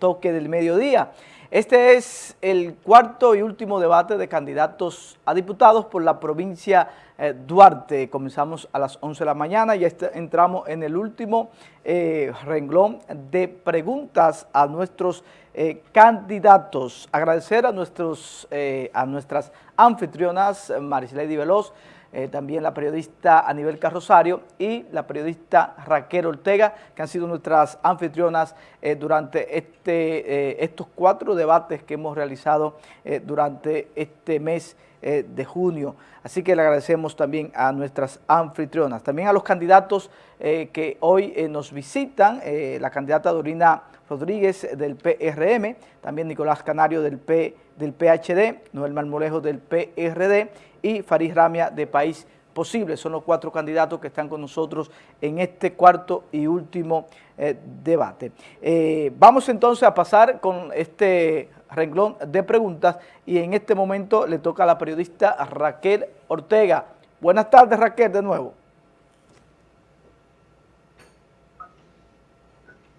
toque del mediodía. Este es el cuarto y último debate de candidatos a diputados por la provincia eh, Duarte. Comenzamos a las 11 de la mañana y entramos en el último eh, renglón de preguntas a nuestros eh, candidatos. Agradecer a, nuestros, a nuestras anfitrionas, Marislady Veloz, eh, también la periodista Anibel Carrosario y la periodista Raquel Ortega, que han sido nuestras anfitrionas eh, durante este, eh, estos cuatro debates que hemos realizado durante este mes de junio. Así que le agradecemos también a nuestras anfitrionas, también a los candidatos que hoy nos visitan, la candidata Dorina Rodríguez del PRM, también Nicolás Canario del, P, del PHD, Noel Marmolejo del PRD y Farid Ramia de País Posible. Son los cuatro candidatos que están con nosotros en este cuarto y último eh, debate. Eh, vamos entonces a pasar con este renglón de preguntas y en este momento le toca a la periodista Raquel Ortega. Buenas tardes Raquel de nuevo.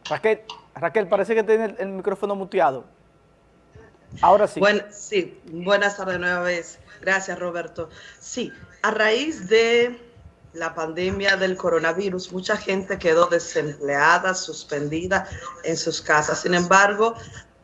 Raquel, Raquel parece que tiene el, micrófono muteado. Ahora sí. sí, buenas tardes nueva vez. Gracias, Roberto. Sí, a raíz de la pandemia del coronavirus, mucha gente quedó desempleada, suspendida en sus casas. Sin embargo,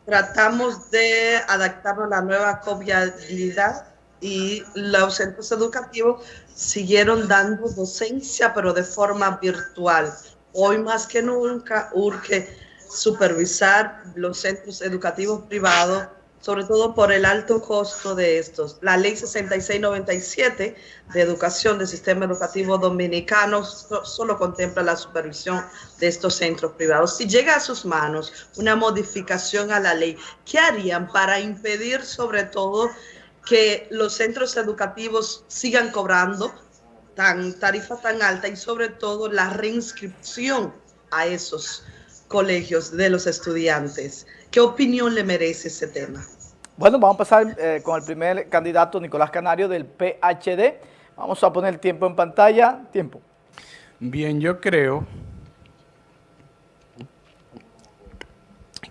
tratamos de adaptarnos a la nueva coviabilidad y los centros educativos siguieron dando docencia, pero de forma virtual. Hoy más que nunca urge supervisar los centros educativos privados sobre todo por el alto costo de estos. La ley 6697 de educación del sistema educativo dominicano solo contempla la supervisión de estos centros privados. Si llega a sus manos una modificación a la ley, ¿qué harían para impedir sobre todo que los centros educativos sigan cobrando tan tarifa tan alta y sobre todo la reinscripción a esos colegios de los estudiantes? ¿Qué opinión le merece ese tema? Bueno, vamos a pasar eh, con el primer candidato, Nicolás Canario, del PHD. Vamos a poner el tiempo en pantalla. Tiempo. Bien, yo creo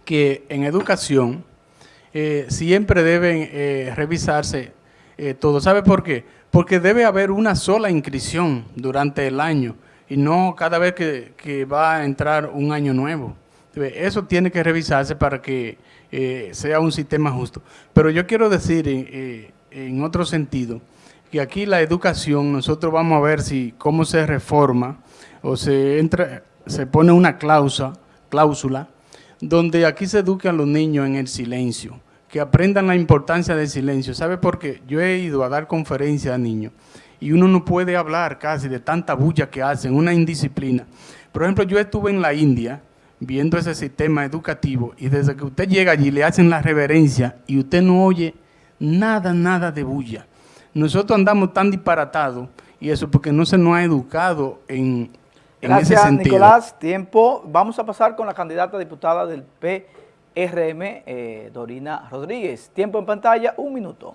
que en educación eh, siempre deben eh, revisarse todo. ¿Sabe por qué? Porque debe haber una sola inscripción durante el año y no cada vez que, que va a entrar un año nuevo. Eso tiene que revisarse para que eh, sea un sistema justo. Pero yo quiero decir eh, en otro sentido que aquí la educación, nosotros vamos a ver si cómo se reforma o se entra, se pone una cláusula, donde aquí se educan los niños en el silencio, que aprendan la importancia del silencio. ¿Sabe por qué? Yo he ido a dar conferencias a niños y uno no puede hablar casi de tanta bulla que hacen, una indisciplina. Por ejemplo, yo estuve en la India viendo ese sistema educativo y desde que usted llega allí le hacen la reverencia y usted no oye nada, nada de bulla. Nosotros andamos tan disparatados y eso porque no se nos ha educado en, ese sentido. Nicolás. Tiempo. Vamos a pasar con la candidata diputada del PRM, eh, Dorina Rodríguez. Tiempo en pantalla, un minuto.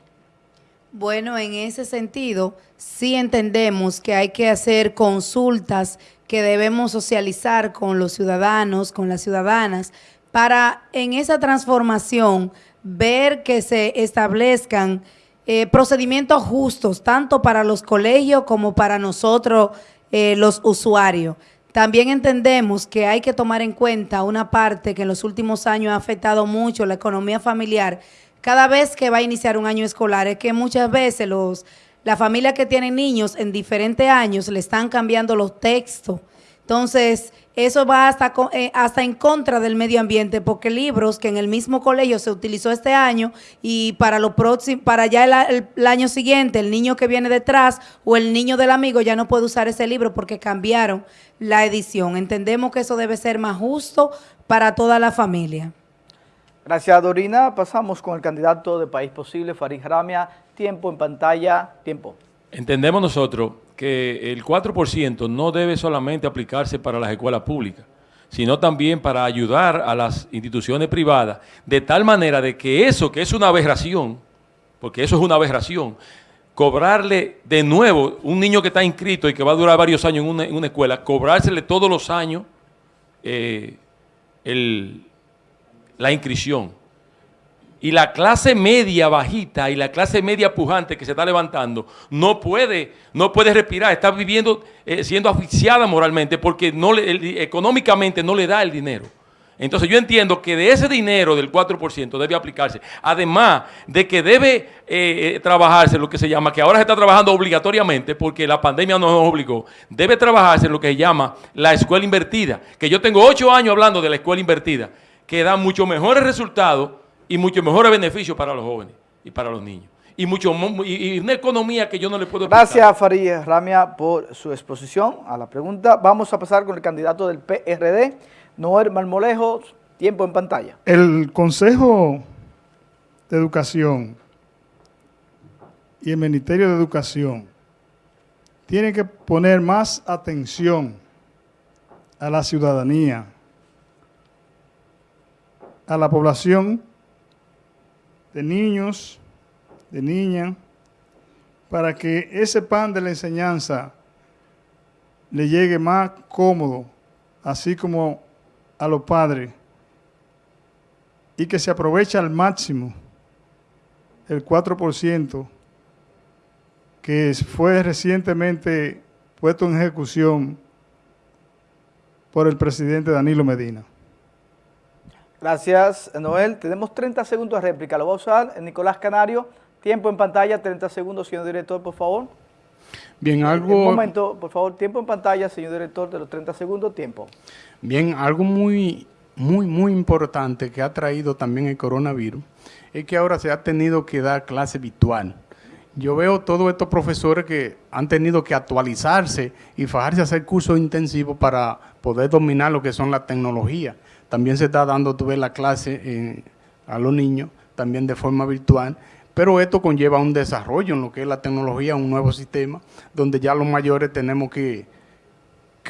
Bueno, en ese sentido, sí entendemos que hay que hacer consultas que debemos socializar con los ciudadanos, con las ciudadanas, para en esa transformación ver que se establezcan eh, procedimientos justos, tanto para los colegios como para nosotros, eh, los usuarios. También entendemos que hay que tomar en cuenta una parte que en los últimos años ha afectado mucho la economía familiar, cada vez que va a iniciar un año escolar, es que muchas veces los, las familias que tienen niños en diferentes años le están cambiando los textos. Entonces, eso va hasta, eh, hasta en contra del medio ambiente, porque libros que en el mismo colegio se utilizó este año y para lo próximo, para ya el, el, año siguiente, el niño que viene detrás o el niño del amigo ya no puede usar ese libro porque cambiaron la edición. Entendemos que eso debe ser más justo para toda la familia. Gracias, Dorina. Pasamos con el candidato de País Posible, Farid Ramia. Tiempo en pantalla. Tiempo. Entendemos nosotros que el 4% no debe solamente aplicarse para las escuelas públicas, sino también para ayudar a las instituciones privadas, de tal manera de que eso, que es una aberración, porque eso es una aberración, cobrarle de nuevo un niño que está inscrito y que va a durar varios años en una, escuela, cobrársele todos los años eh, el la inscripción. Y la clase media bajita y la clase media pujante que se está levantando no puede, no puede respirar, está viviendo, eh, siendo asfixiada moralmente porque no le, económicamente no le da el dinero. Entonces yo entiendo que de ese dinero del 4% debe aplicarse, además de que debe eh, eh, trabajarse lo que se llama, que ahora se está trabajando obligatoriamente porque la pandemia nos obligó, debe trabajarse lo que se llama la escuela invertida, que yo tengo ocho años hablando de la escuela invertida, que da mucho mejores resultados y mucho mejores beneficios para los jóvenes y para los niños. Y, mucho, y, una economía que yo no le puedo explicar. Gracias, Farid Ramia, por su exposición a la pregunta. Vamos a pasar con el candidato del PRD, Noel Marmolejo. Tiempo en pantalla. El Consejo de Educación y el Ministerio de Educación tienen que poner más atención a la ciudadanía, a la población de niños, de niñas, para que ese pan de la enseñanza le llegue más cómodo, así como a los padres, y que se aproveche al máximo el 4% que fue recientemente puesto en ejecución por el presidente Danilo Medina. Gracias, Noel. Tenemos 30 segundos de réplica. Lo va a usar Nicolás Canario. Tiempo en pantalla, 30 segundos, señor director, por favor. Bien, algo... Un momento, por favor, tiempo en pantalla, señor director, de los 30 segundos, tiempo. Bien, algo muy, muy, muy importante que ha traído también el coronavirus es que ahora se ha tenido que dar clase virtual. Yo veo todos estos profesores que han tenido que actualizarse y fajarse a hacer cursos intensivos para poder dominar lo que son las tecnologías. También se está dando, tú ves, la clase eh, a los niños, también de forma virtual, pero esto conlleva un desarrollo en lo que es la tecnología, un nuevo sistema, donde ya los mayores tenemos que,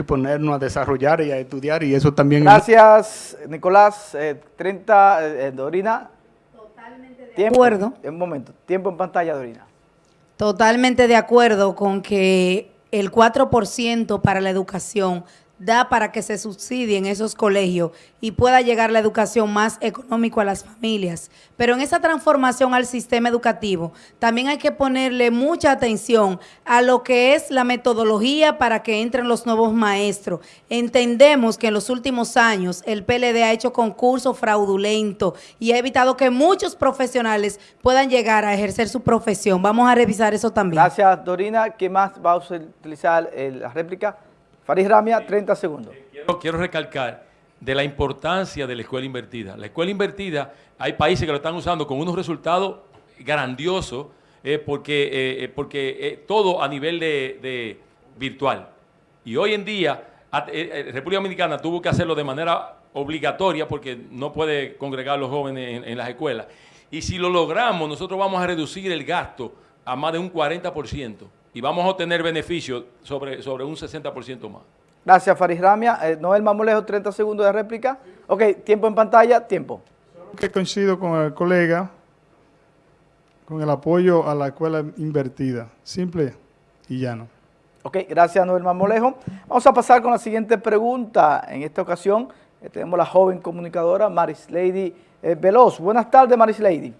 ponernos a desarrollar y a estudiar, y eso también... Gracias, Nicolás. 30, eh, eh, Dorina. Totalmente de acuerdo. Un momento, tiempo en pantalla, Dorina. Totalmente de acuerdo con que el 4% para la educación da para que se subsidien esos colegios y pueda llegar la educación más económico a las familias. Pero en esa transformación al sistema educativo también hay que ponerle mucha atención a lo que es la metodología para que entren los nuevos maestros. Entendemos que en los últimos años el PLD ha hecho concursos fraudulentos y ha evitado que muchos profesionales puedan llegar a ejercer su profesión. Vamos a revisar eso también. Gracias, Dorina. ¿Qué más va a utilizar la réplica? Faris Ramia, 30 segundos. Quiero, recalcar de la importancia de la escuela invertida. La escuela invertida, hay países que lo están usando con unos resultados grandiosos eh, porque, eh, eh, porque todo a nivel de, virtual. Y hoy en día, República Dominicana tuvo que hacerlo de manera obligatoria porque no puede congregar a los jóvenes en las escuelas. Y si lo logramos, nosotros vamos a reducir el gasto a más de un 40% y vamos a obtener beneficios sobre, sobre un 60% más. Gracias, Faris Ramia. Eh, Noel Mamolejo, 30 segundos de réplica. Ok, tiempo en pantalla, tiempo. Que coincido con el colega, con el apoyo a la escuela invertida. Simple y llano. Ok, gracias, Noel Mamolejo. Vamos a pasar con la siguiente pregunta. En esta ocasión eh, tenemos la joven comunicadora Maris Lady eh, Veloz. Buenas tardes, Maris Lady.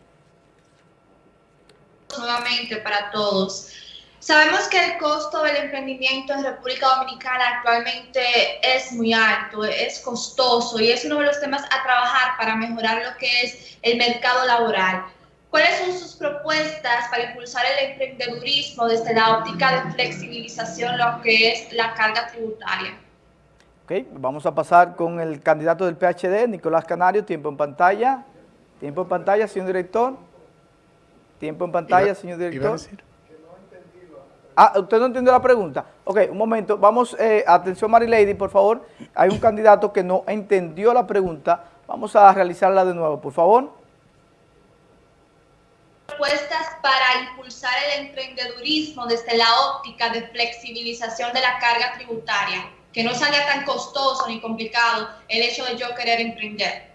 Nuevamente para todos. Sabemos que el costo del emprendimiento en República Dominicana actualmente es muy alto, es costoso y es uno de los temas a trabajar para mejorar lo que es el mercado laboral. ¿Cuáles son sus propuestas para impulsar el emprendedurismo desde la óptica de flexibilización, lo que es la carga tributaria? Ok, vamos a pasar con el candidato del PHD, Nicolás Canario, tiempo en pantalla. Tiempo en pantalla, señor director. Tiempo en pantalla, señor director. Ah, ¿usted no entiende la pregunta? Ok, un momento. Vamos, eh, atención Marilady, por favor. Hay un candidato que no entendió la pregunta. Vamos a realizarla de nuevo, por favor. Propuestas para impulsar el emprendedurismo desde la óptica de flexibilización de la carga tributaria. Que no salga tan costoso ni complicado el hecho de yo querer emprender.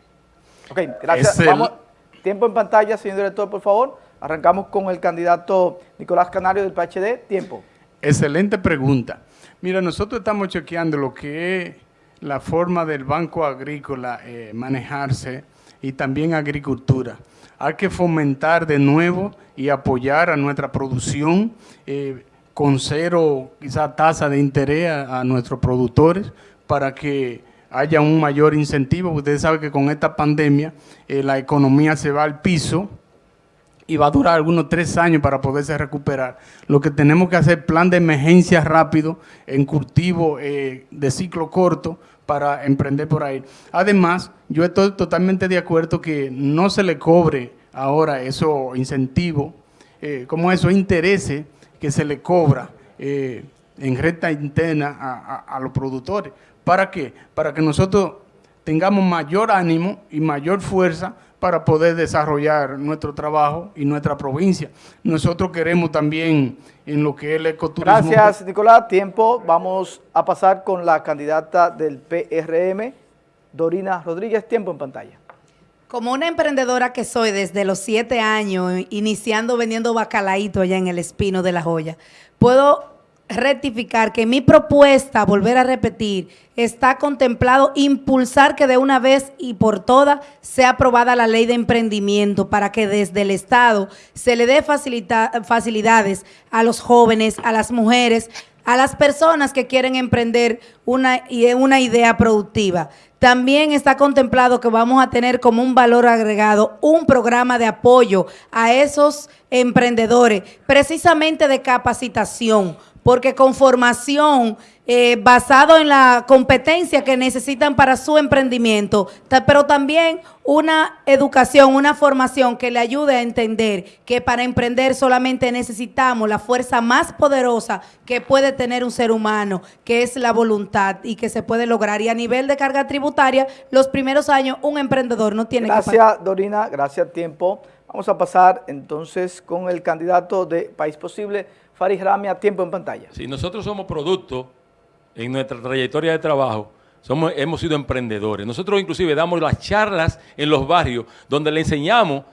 Ok, gracias. Vamos, tiempo en pantalla, señor director, por favor. Arrancamos con el candidato Nicolás Canario del PHD. Tiempo. Excelente pregunta. Mira, nosotros estamos chequeando lo que es la forma del Banco Agrícola eh, manejarse y también agricultura. Hay que fomentar de nuevo y apoyar a nuestra producción eh, con cero quizá tasa de interés a, nuestros productores para que haya un mayor incentivo. Ustedes saben que con esta pandemia eh, la economía se va al piso y va a durar algunos tres años para poderse recuperar. Lo que tenemos que hacer plan de emergencia rápido en cultivo eh, de ciclo corto para emprender por ahí. Además, yo estoy totalmente de acuerdo que no se le cobre ahora esos incentivos, eh, como esos intereses que se le cobra eh, en recta interna a, a los productores. ¿Para qué? Para que nosotros tengamos mayor ánimo y mayor fuerza para poder desarrollar nuestro trabajo y nuestra provincia. Nosotros queremos también en lo que es el ecoturismo. Gracias, Nicolás. Tiempo. Vamos a pasar con la candidata del PRM, Dorina Rodríguez. Tiempo en pantalla. Como una emprendedora que soy desde los siete años, iniciando vendiendo bacalaíto allá en el Espino de la Joya, puedo rectificar que mi propuesta, volver a repetir, está contemplado impulsar que de una vez y por todas sea aprobada la ley de emprendimiento para que desde el Estado se le dé facilidades a los jóvenes, a las mujeres, a las personas que quieren emprender una, una idea productiva. También está contemplado que vamos a tener como un valor agregado un programa de apoyo a esos emprendedores, precisamente de capacitación, porque con formación eh, basado en la competencia que necesitan para su emprendimiento, pero también una educación, una formación que le ayude a entender que para emprender solamente necesitamos la fuerza más poderosa que puede tener un ser humano, que es la voluntad y que se puede lograr. Y a nivel de carga tributaria, los primeros años un emprendedor no tiene gracias, que Gracias, Dorina. Gracias, tiempo. Vamos a pasar entonces con el candidato de País Posible, Farid Rami, a tiempo en pantalla. Si nosotros somos producto en nuestra trayectoria de trabajo, somos, hemos sido emprendedores. Nosotros inclusive damos las charlas en los barrios donde le enseñamos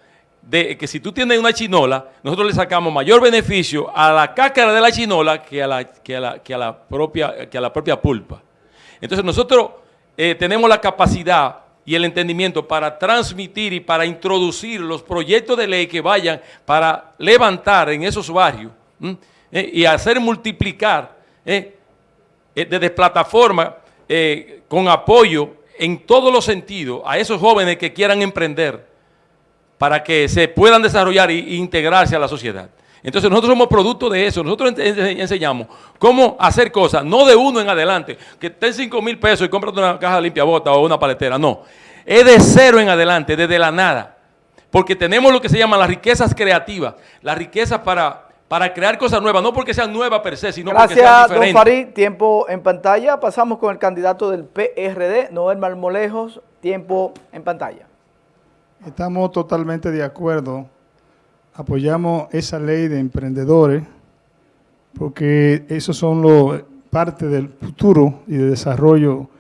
de que si tú tienes una chinola, nosotros le sacamos mayor beneficio a la cáscara de la chinola que a la, que a la, que a la, propia, que a la propia pulpa. Entonces nosotros eh, tenemos la capacidad y el entendimiento para transmitir y para introducir los proyectos de ley que vayan para levantar en esos barrios eh, y hacer multiplicar eh, eh, desde plataforma con apoyo en todos los sentidos a esos jóvenes que quieran emprender para que se puedan desarrollar e integrarse a la sociedad. Entonces nosotros somos producto de eso, nosotros enseñamos cómo hacer cosas, no de uno en adelante, que ten 5 mil pesos y cómprate una caja de limpia bota o una paletera, no. Es de cero en adelante, desde la nada. Porque tenemos lo que se llama las riquezas creativas, las riquezas para para crear cosas nuevas, no porque sean nuevas per se, sino porque sean diferentes. Gracias, don Farid. Tiempo en pantalla. Pasamos con el candidato del PRD, Noel Marmolejos. Tiempo en pantalla. Estamos totalmente de acuerdo. Apoyamos esa ley de emprendedores porque esos son los parte del futuro y de desarrollo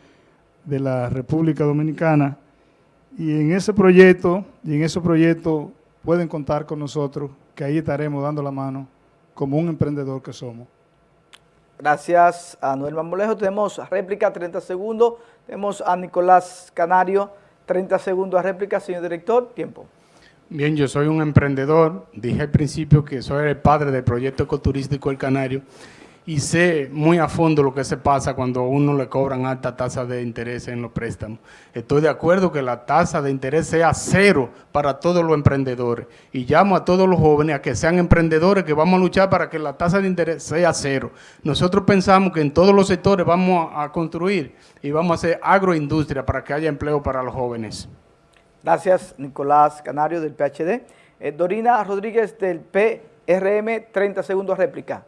de la República Dominicana. Y en ese proyecto, y en ese proyecto pueden contar con nosotros, que ahí estaremos dando la mano como un emprendedor que somos. Gracias a Noel Mamolejo. Tenemos réplica, 30 segundos. Tenemos a Nicolás Canario, 30 segundos a réplica. Señor director, tiempo. Bien, yo soy un emprendedor. Dije al principio que soy el padre del proyecto ecoturístico El Canario y sé muy a fondo lo que se pasa cuando a uno le cobran alta tasa de interés en los préstamos. Estoy de acuerdo que la tasa de interés sea cero para todos los emprendedores y llamo a todos los jóvenes a que sean emprendedores, que vamos a luchar para que la tasa de interés sea cero. Nosotros pensamos que en todos los sectores vamos a construir y vamos a hacer agroindustria para que haya empleo para los jóvenes. Gracias, Nicolás Canario del PHD. Eh, Dorina Rodríguez del PRM, 30 segundos réplica.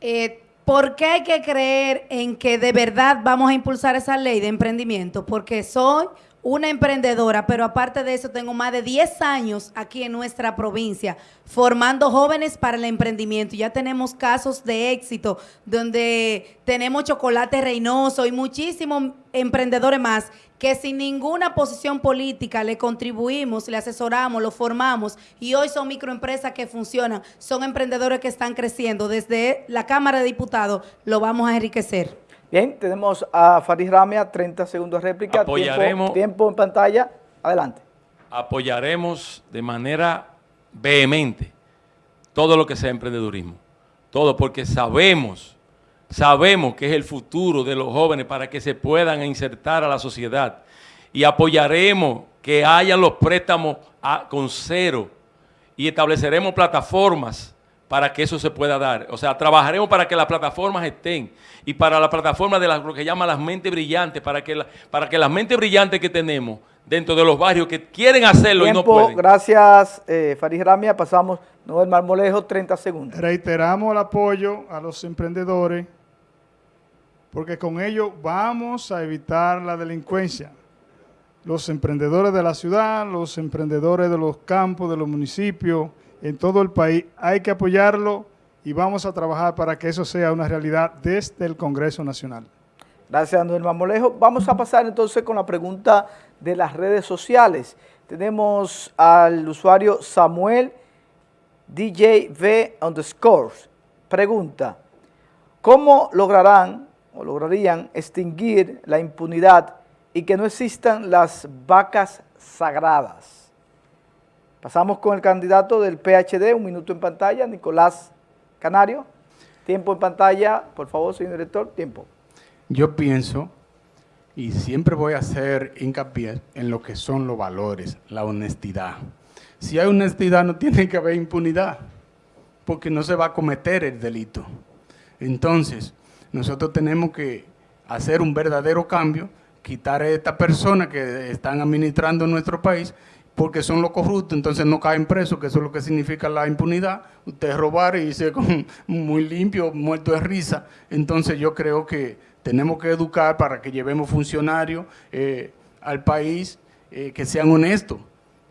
Eh, ¿Por qué hay que creer en que de verdad vamos a impulsar esa ley de emprendimiento? Porque soy una emprendedora, pero aparte de eso tengo más de 10 años aquí en nuestra provincia formando jóvenes para el emprendimiento. Ya tenemos casos de éxito donde tenemos Chocolate Reynoso y muchísimos emprendedores más que sin ninguna posición política le contribuimos, le asesoramos, lo formamos y hoy son microempresas que funcionan, son emprendedores que están creciendo. Desde la Cámara de Diputados lo vamos a enriquecer. Bien, tenemos a Farid Ramia, 30 segundos de réplica. Apoyaremos. Tiempo, tiempo en pantalla. Adelante apoyaremos de manera vehemente todo lo que sea emprendedurismo. Todo porque sabemos, sabemos que es el futuro de los jóvenes para que se puedan insertar a la sociedad. Y apoyaremos que haya los préstamos con cero y estableceremos plataformas para que eso se pueda dar. O sea, trabajaremos para que las plataformas estén y para la plataforma de lo que llaman las mentes brillantes, para que, para que las mentes brillantes que tenemos dentro de los barrios que quieren hacerlo y no pueden. Gracias, eh, Farid Ramia. Pasamos, Noel Marmolejo, 30 segundos. Reiteramos el apoyo a los emprendedores porque con ello vamos a evitar la delincuencia. Los emprendedores de la ciudad, los emprendedores de los campos, de los municipios, en todo el país, hay que apoyarlo y vamos a trabajar para que eso sea una realidad desde el Congreso Nacional. Gracias, Noel Marmolejo. Vamos a pasar entonces con la pregunta de las redes sociales. Tenemos al usuario Samuel DJV underscores. Pregunta, ¿cómo lograrán o lograrían extinguir la impunidad y que no existan las vacas sagradas? Pasamos con el candidato del PHD, un minuto en pantalla, Nicolás Canario. Tiempo en pantalla, por favor, señor director, tiempo. Yo pienso y siempre voy a hacer hincapié en lo que son los valores, la honestidad. Si hay honestidad no tiene que haber impunidad, porque no se va a cometer el delito. Entonces, nosotros tenemos que hacer un verdadero cambio, quitar a estas personas que están administrando nuestro país, porque son los corruptos, entonces no caen presos, que eso es lo que significa la impunidad. Usted robar y con muy limpio, muerto de risa. Entonces yo creo que tenemos que educar para que llevemos funcionarios eh, al país eh, que sean honestos.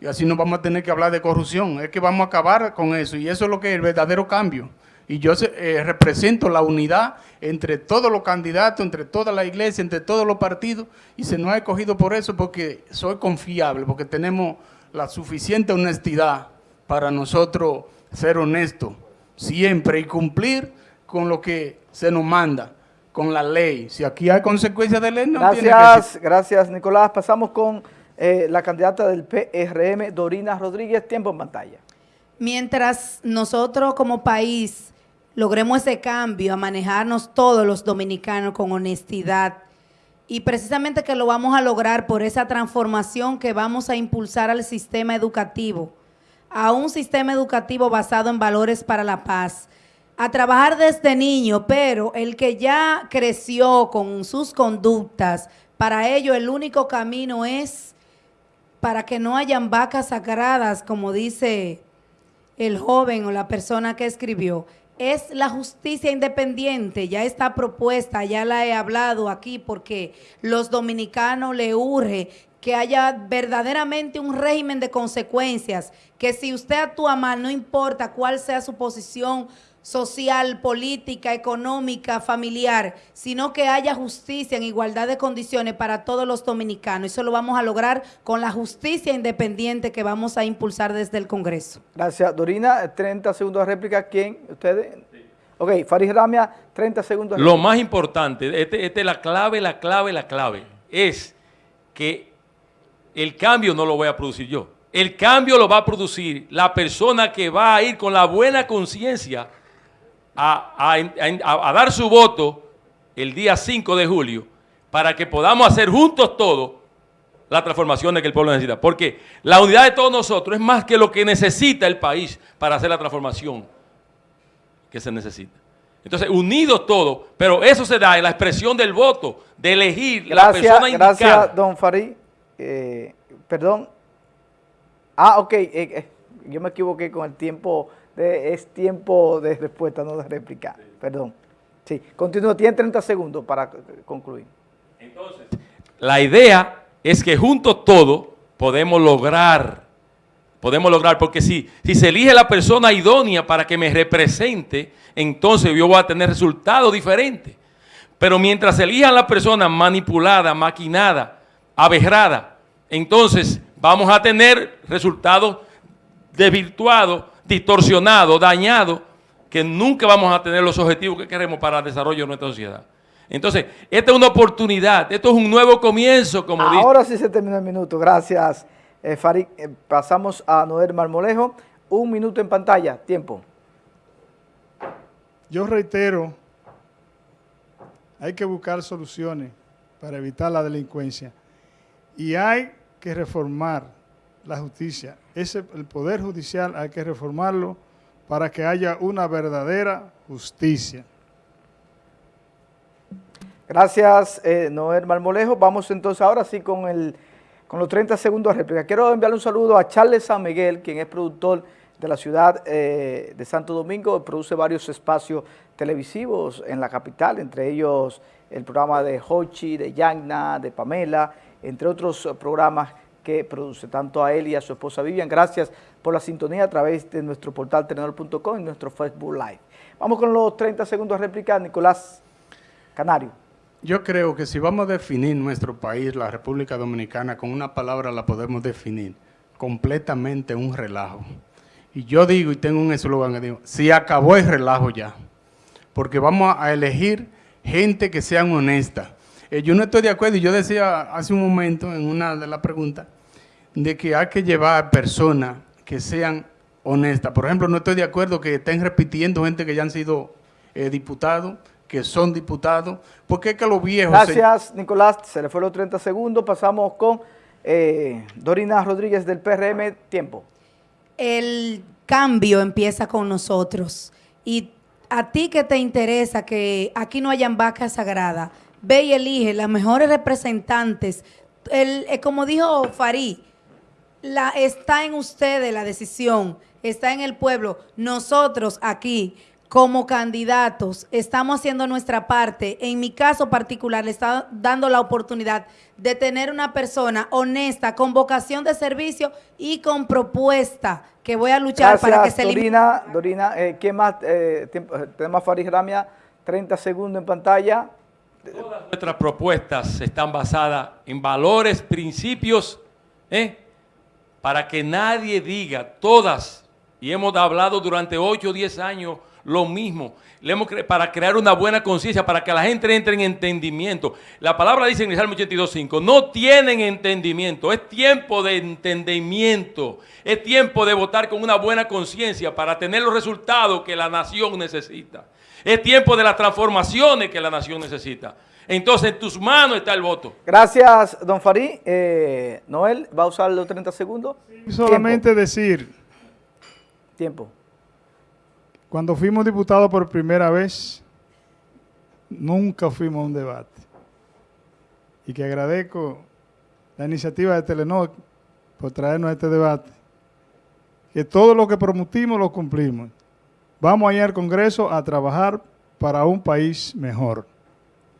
Y así no vamos a tener que hablar de corrupción. Es que vamos a acabar con eso. Y eso es lo que es el verdadero cambio. Y yo eh, represento la unidad entre todos los candidatos, entre toda la iglesia, entre todos los partidos. Y se nos ha escogido por eso porque soy confiable, porque tenemos la suficiente honestidad para nosotros ser honestos siempre y cumplir con lo que se nos manda con la ley. Si aquí hay consecuencias de ley, no gracias, tiene que Gracias, Nicolás. Pasamos con eh, la candidata del PRM, Dorina Rodríguez. Tiempo en pantalla. Mientras nosotros como país logremos ese cambio a manejarnos todos los dominicanos con honestidad y precisamente que lo vamos a lograr por esa transformación que vamos a impulsar al sistema educativo, a un sistema educativo basado en valores para la paz, a trabajar desde niño, pero el que ya creció con sus conductas, para ello el único camino es para que no hayan vacas sagradas, como dice el joven o la persona que escribió, es la justicia independiente, ya está propuesta, ya la he hablado aquí porque los dominicanos le urge que haya verdaderamente un régimen de consecuencias, que si usted actúa mal, no importa cuál sea su posición social, política, económica, familiar, sino que haya justicia en igualdad de condiciones para todos los dominicanos. Eso lo vamos a lograr con la justicia independiente que vamos a impulsar desde el Congreso. Gracias. Dorina, 30 segundos de réplica. ¿Quién? ¿Ustedes? Ok, Farid Ramia, 30 segundos. Lo más importante, esta este es la clave, la clave, la clave, es que el cambio no lo voy a producir yo. El cambio lo va a producir la persona que va a ir con la buena conciencia a, dar su voto el día 5 de julio para que podamos hacer juntos todos la transformación que el pueblo necesita. Porque la unidad de todos nosotros es más que lo que necesita el país para hacer la transformación que se necesita. Entonces, unidos todos, pero eso se da en la expresión del voto, de elegir la persona indicada. Gracias, don Farid. Eh, perdón. Ah, ok. Eh, eh, yo me equivoqué con el tiempo es tiempo de respuesta, no de réplica. Perdón. Sí, continúa, tiene 30 segundos para concluir. Entonces, la idea es que juntos todos podemos lograr, podemos lograr, porque si, si se elige la persona idónea para que me represente, entonces yo voy a tener resultados diferentes. Pero mientras se elijan la persona manipulada, maquinada, aberrada, entonces vamos a tener resultados desvirtuados distorsionado, dañado, que nunca vamos a tener los objetivos que queremos para el desarrollo de nuestra sociedad. Entonces, esta es una oportunidad, esto es un nuevo comienzo, como Ahora sí se terminó el minuto, gracias. Eh, Farid, eh, pasamos a Noel Marmolejo. Un minuto en pantalla. Tiempo. Yo reitero, hay que buscar soluciones para evitar la delincuencia y hay que reformar la justicia. Ese, el Poder Judicial hay que reformarlo para que haya una verdadera justicia. Gracias, eh, Noel Marmolejo. Vamos entonces ahora sí con, el, con los 30 segundos de réplica. Quiero enviarle un saludo a Charles San Miguel, quien es productor de la ciudad eh, de Santo Domingo, produce varios espacios televisivos en la capital, entre ellos el programa de Hochi, de Yagna, de Pamela, entre otros programas que produce, tanto a él y a su esposa Vivian. Gracias por la sintonía a través de nuestro portal tenedor.com y nuestro Facebook Live. Vamos con los 30 segundos de réplica, Nicolás Canario. Yo creo que si vamos a definir nuestro país, la República Dominicana, con una palabra la podemos definir, completamente un relajo. Y yo digo, y tengo un eslogan que digo, si acabó el relajo ya, porque vamos a elegir gente que sean honestas. Eh, yo no estoy de acuerdo, y yo decía hace un momento en una de las preguntas, de que hay que llevar personas que sean honestas. Por ejemplo, no estoy de acuerdo que estén repitiendo gente que ya han sido eh, diputados, que son diputados, porque es que los viejos... Gracias, Nicolás. Se le fue los 30 segundos. Pasamos con eh, Dorina Rodríguez del PRM. Tiempo. El cambio empieza con nosotros. Y a ti que te interesa que aquí no hayan vacas sagradas, ve y elige las mejores representantes. El, eh, como dijo Farid, la, está en ustedes la decisión, está en el pueblo. Nosotros aquí, como candidatos, estamos haciendo nuestra parte. En mi caso particular, le está dando la oportunidad de tener una persona honesta, con vocación de servicio y con propuesta, que voy a luchar para que se Dorina, Dorina, eh, ¿quién más? Eh, tenemos a Farid Ramia, 30 segundos en pantalla. Todas nuestras propuestas están basadas en valores, principios, ¿eh? para que nadie diga, todas, y hemos hablado durante 8 o 10 años lo mismo, para crear una buena conciencia, para que la gente entre en entendimiento. La palabra dice en el Salmo 82.5, no tienen entendimiento, es tiempo de entendimiento, es tiempo de votar con una buena conciencia para tener los resultados que la nación necesita. Es tiempo de las transformaciones que la nación necesita. Entonces, en tus manos está el voto. Gracias, don Farí. Eh, Noel, ¿va a usar los 30 segundos? solamente decir. Tiempo. Cuando fuimos diputados por primera vez, nunca fuimos a un debate. Y que agradezco la iniciativa de Telenor por traernos a este debate. Que todo lo que prometimos lo cumplimos. Vamos a ir al Congreso a trabajar para un país mejor.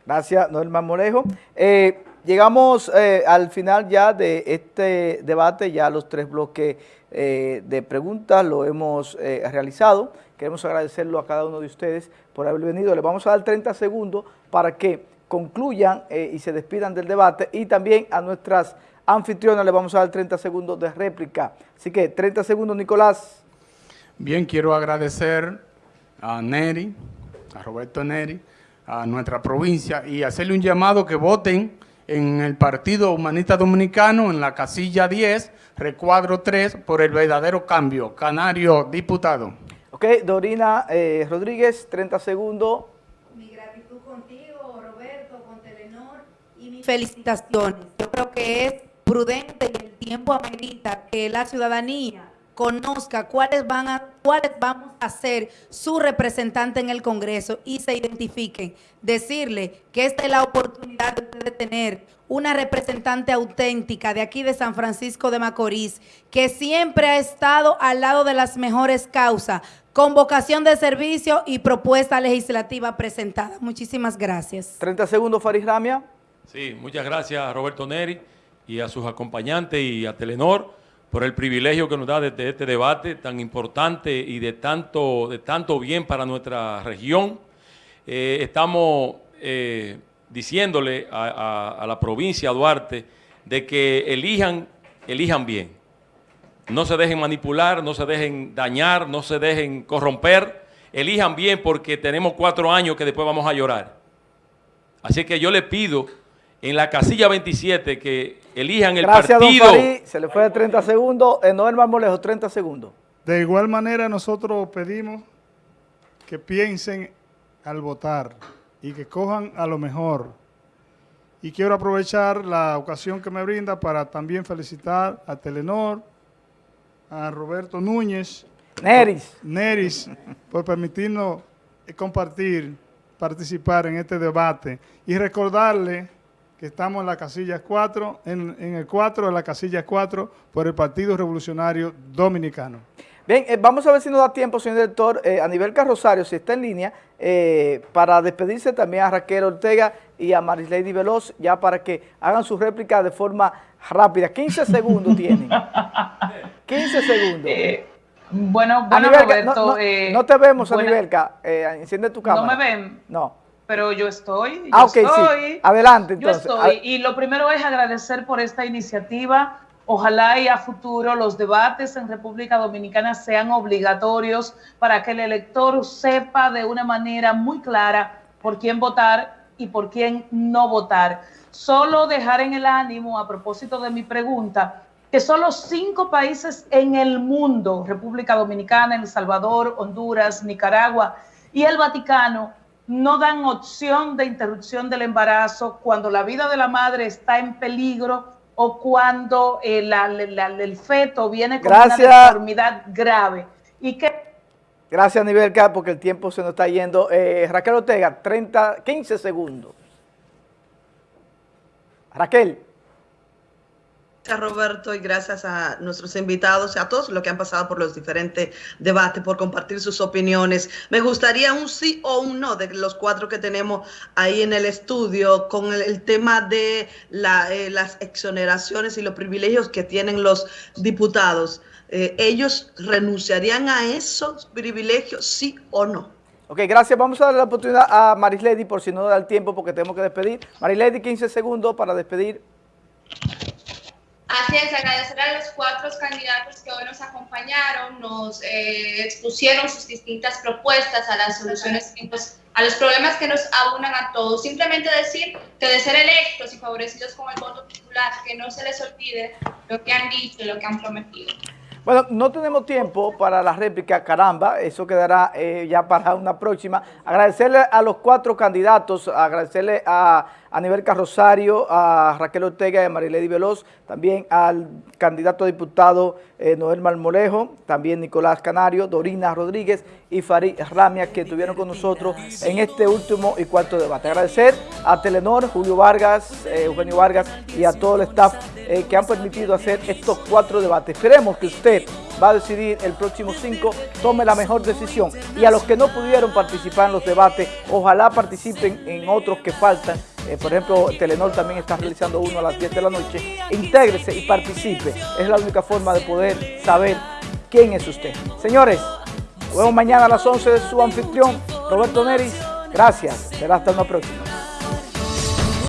Gracias, Noel Marmolejo. Eh, llegamos eh, al final ya de este debate, ya los tres bloques eh, de preguntas lo hemos realizado. Queremos agradecerlo a cada uno de ustedes por haber venido. Les vamos a dar 30 segundos para que concluyan y se despidan del debate y también a nuestras anfitrionas les vamos a dar 30 segundos de réplica. Así que 30 segundos, Nicolás. Bien, quiero agradecer a Neri, a Roberto Neri, a nuestra provincia y hacerle un llamado que voten en el Partido Humanista Dominicano, en la casilla 10, recuadro 3, por el verdadero cambio. Canario, diputado. Ok, Dorina eh, Rodríguez, 30 segundos. Mi gratitud contigo, Roberto, con Telenor, y mis felicitaciones. Yo creo que es prudente y el tiempo amerita que la ciudadanía conozca cuáles van a cuáles vamos a ser su representante en el Congreso y se identifiquen. Decirle que esta es la oportunidad de tener una representante auténtica de aquí de San Francisco de Macorís, que siempre ha estado al lado de las mejores causas, con vocación de servicio y propuesta legislativa presentada. Muchísimas gracias. 30 segundos, Faris Ramia. Sí, muchas gracias a Roberto Neri y a sus acompañantes y a Telenor por el privilegio que nos da de, este debate tan importante y de tanto, de tanto bien para nuestra región. Eh, estamos eh, diciéndole a, la provincia Duarte de que elijan, elijan bien. No se dejen manipular, no se dejen dañar, no se dejen corromper. Elijan bien porque tenemos cuatro años que después vamos a llorar. Así que yo le pido en la casilla 27 que elijan el Gracias, partido. don Farid. Se le fue de 30 segundos. Noel Marmolejo, 30 segundos. De igual manera, nosotros pedimos que piensen al votar y que cojan a lo mejor. Y quiero aprovechar la ocasión que me brinda para también felicitar a Telenor, a Roberto Núñez, Neris. Neris, por permitirnos compartir, participar en este debate y recordarle que estamos en la casilla 4, en, en el 4 de la casilla 4 por el Partido Revolucionario Dominicano. Bien, eh, vamos a ver si nos da tiempo, señor director, eh, a nivel Carrosario, si está en línea, eh, para despedirse también a Raquel Ortega y a Marislady Veloz, ya para que hagan su réplica de forma rápida. 15 segundos tienen. 15 segundos. Eh, bueno, bueno, Anibelca, Roberto. no, no- eh, no te vemos, buena- Anibelca. Eh, enciende tu cámara. ¿No me ven? No. Pero yo estoy. Ah, yo sí. estoy, Adelante, Yo entonces. estoy. A- Y lo primero es agradecer por esta iniciativa. Ojalá y a futuro los debates en República Dominicana sean obligatorios para que el elector sepa de una manera muy clara por quién votar y por quién no votar. Solo dejar en el ánimo, a propósito de mi pregunta, que solo cinco países en el mundo, República Dominicana, El Salvador, Honduras, Nicaragua y el Vaticano, no dan opción de interrupción del embarazo cuando la vida de la madre está en peligro o cuando eh, la- la- la- el feto viene con Gracias. una deformidad grave. Y que Gracias, Anibelca, porque el tiempo se nos está yendo. Eh, Raquel Ortega, 30, 15 segundos. Raquel. Gracias Roberto y gracias a nuestros invitados y a todos los que han pasado por los diferentes debates, por compartir sus opiniones. Me gustaría un sí o un no de los cuatro que tenemos ahí en el estudio con el, tema de eh, las exoneraciones y los privilegios que tienen los diputados. Eh, ¿Ellos renunciarían a esos privilegios, sí o no? Ok, gracias. Vamos a darle la oportunidad a Marislady por si no da el tiempo porque tenemos que despedir. Marislady, 15 segundos para despedir. Así es, agradecer a los cuatro candidatos que hoy nos acompañaron, nos eh, expusieron sus distintas propuestas a las soluciones, pues, a los problemas que nos abunan a todos. Simplemente decir que de ser electos y favorecidos con el voto popular, que no se les olvide lo que han dicho y lo que han prometido. Bueno, no tenemos tiempo para la réplica, caramba, eso quedará eh, ya para una próxima. Agradecerle a los cuatro candidatos, agradecerle a Aníbal Carrosario, a Raquel Ortega y a Marilady Veloz, también al candidato a diputado eh, Noel Marmolejo, también Nicolás Canario, Dorina Rodríguez y Farid Ramia, que estuvieron con nosotros en este último y cuarto debate. Agradecer a Telenor, Julio Vargas, eh, Eugenio Vargas y a todo el staff eh, que han permitido hacer estos cuatro debates. Esperemos que usted va a decidir el próximo 5, tome la mejor decisión. Y a los que no pudieron participar en los debates, ojalá participen en otros que faltan. Eh, por ejemplo, Telenor también está realizando uno a las 10 de la noche. Intégrese y participe. Es la única forma de poder saber quién es usted. Señores, nos vemos mañana a las 11 de su anfitrión, Roberto Neris. Gracias. Será hasta una próxima.